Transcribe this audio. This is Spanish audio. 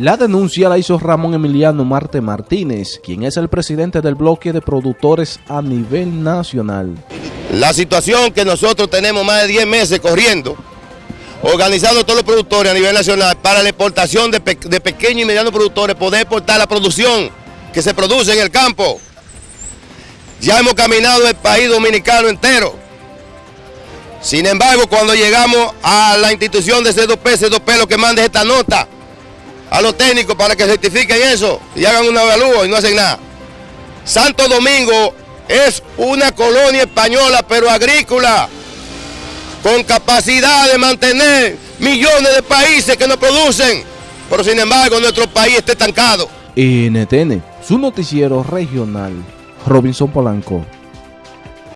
La denuncia la hizo Ramón Emiliano Marte Martínez, quien es el presidente del bloque de productores a nivel nacional. La situación que nosotros tenemos más de 10 meses corriendo, organizando todos los productores a nivel nacional para la exportación de, de pequeños y medianos productores, poder exportar la producción que se produce en el campo. Ya hemos caminado el país dominicano entero. Sin embargo, cuando llegamos a la institución de C2P, C2P lo que manda es esta nota a los técnicos para que certifiquen eso y hagan un avalúo y no hacen nada. Santo Domingo es una colonia española pero agrícola con capacidad de mantener millones de países que no producen, pero sin embargo nuestro país está estancado. NTN, su noticiero regional, Robinson Polanco.